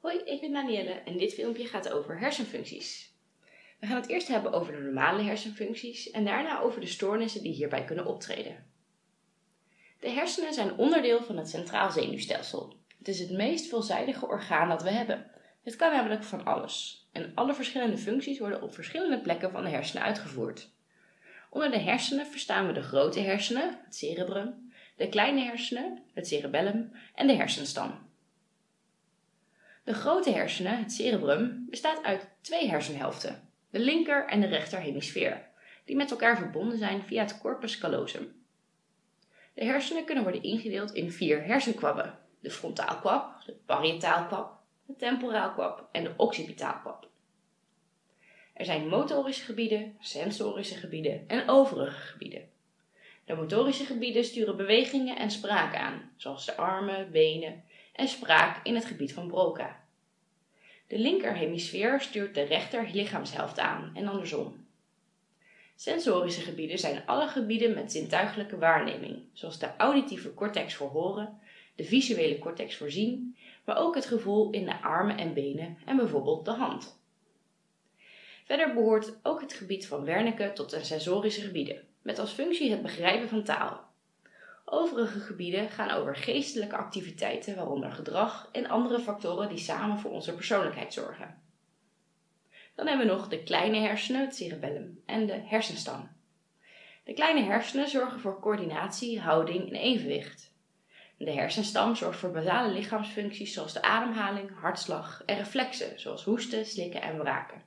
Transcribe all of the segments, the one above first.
Hoi, ik ben Danielle en dit filmpje gaat over hersenfuncties. We gaan het eerst hebben over de normale hersenfuncties en daarna over de stoornissen die hierbij kunnen optreden. De hersenen zijn onderdeel van het centraal zenuwstelsel. Het is het meest veelzijdige orgaan dat we hebben. Het kan namelijk van alles en alle verschillende functies worden op verschillende plekken van de hersenen uitgevoerd. Onder de hersenen verstaan we de grote hersenen, het cerebrum, de kleine hersenen, het cerebellum en de hersenstam. De grote hersenen, het cerebrum, bestaat uit twee hersenhelften, de linker en de rechter hemisfeer, die met elkaar verbonden zijn via het corpus callosum. De hersenen kunnen worden ingedeeld in vier hersenkwabben, de frontaalkwab, de parietaalkwab, de temporaalkwab en de occipitaalkwab. Er zijn motorische gebieden, sensorische gebieden en overige gebieden. De motorische gebieden sturen bewegingen en spraak aan, zoals de armen, benen en spraak in het gebied van Broca. De linkerhemisfeer stuurt de rechter lichaamshelft aan en andersom. Sensorische gebieden zijn alle gebieden met zintuigelijke waarneming, zoals de auditieve cortex voor horen, de visuele cortex voor zien, maar ook het gevoel in de armen en benen en bijvoorbeeld de hand. Verder behoort ook het gebied van Wernicke tot de sensorische gebieden, met als functie het begrijpen van taal. Overige gebieden gaan over geestelijke activiteiten, waaronder gedrag en andere factoren die samen voor onze persoonlijkheid zorgen. Dan hebben we nog de kleine hersenen, het cerebellum, en de hersenstam. De kleine hersenen zorgen voor coördinatie, houding en evenwicht. De hersenstam zorgt voor basale lichaamsfuncties zoals de ademhaling, hartslag en reflexen zoals hoesten, slikken en braken.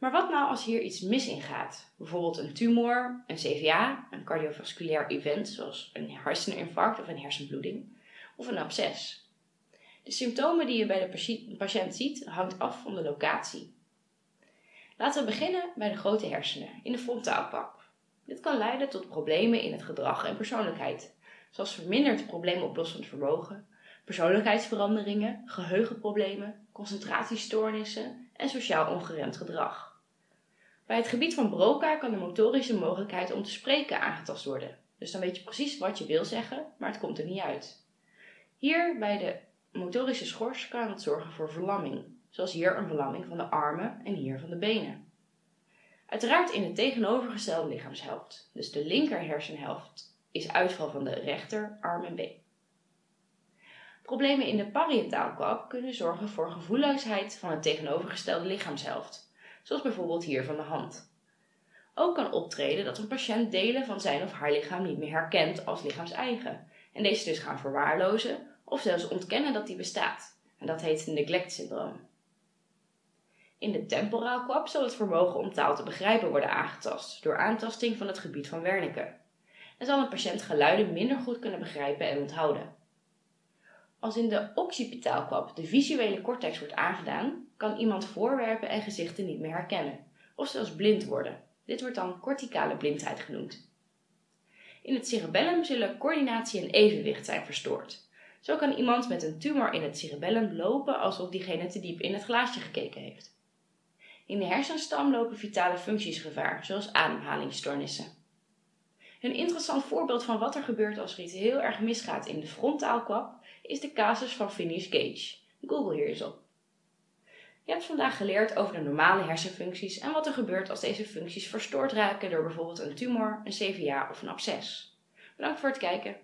Maar wat nou als hier iets mis in gaat? Bijvoorbeeld een tumor, een CVA, een cardiovasculair event zoals een herseninfarct of een hersenbloeding, of een absces. De symptomen die je bij de patiënt ziet hangt af van de locatie. Laten we beginnen bij de grote hersenen, in de frontaalkwab. Dit kan leiden tot problemen in het gedrag en persoonlijkheid, zoals verminderd probleemoplossend vermogen, persoonlijkheidsveranderingen, geheugenproblemen, concentratiestoornissen en sociaal ongeremd gedrag. Bij het gebied van Broca kan de motorische mogelijkheid om te spreken aangetast worden. Dus dan weet je precies wat je wil zeggen, maar het komt er niet uit. Hier bij de motorische schors kan het zorgen voor verlamming, zoals hier een verlamming van de armen en hier van de benen. Uiteraard in de tegenovergestelde lichaamshelft, dus de linker hersenhelft is uitval van de rechter arm en been. Problemen in de parietaalkwab kunnen zorgen voor gevoelloosheid van de tegenovergestelde lichaamshelft, zoals bijvoorbeeld hier van de hand. Ook kan optreden dat een patiënt delen van zijn of haar lichaam niet meer herkent als lichaamseigen en deze dus gaan verwaarlozen of zelfs ontkennen dat die bestaat. En dat heet neglect syndroom. In de temporaalkwab zal het vermogen om taal te begrijpen worden aangetast door aantasting van het gebied van Wernicke. En zal een patiënt geluiden minder goed kunnen begrijpen en onthouden. Als in de occipitaalkwab de visuele cortex wordt aangedaan, kan iemand voorwerpen en gezichten niet meer herkennen, of zelfs blind worden. Dit wordt dan corticale blindheid genoemd. In het cerebellum zullen coördinatie en evenwicht zijn verstoord. Zo kan iemand met een tumor in het cerebellum lopen alsof diegene te diep in het glaasje gekeken heeft. In de hersenstam lopen vitale functies gevaar, zoals ademhalingsstoornissen. Een interessant voorbeeld van wat er gebeurt als er iets heel erg misgaat in de frontaalkwab is de casus van Phineas Gage. Google hier eens op. Je hebt vandaag geleerd over de normale hersenfuncties en wat er gebeurt als deze functies verstoord raken door bijvoorbeeld een tumor, een CVA of een absces. Bedankt voor het kijken.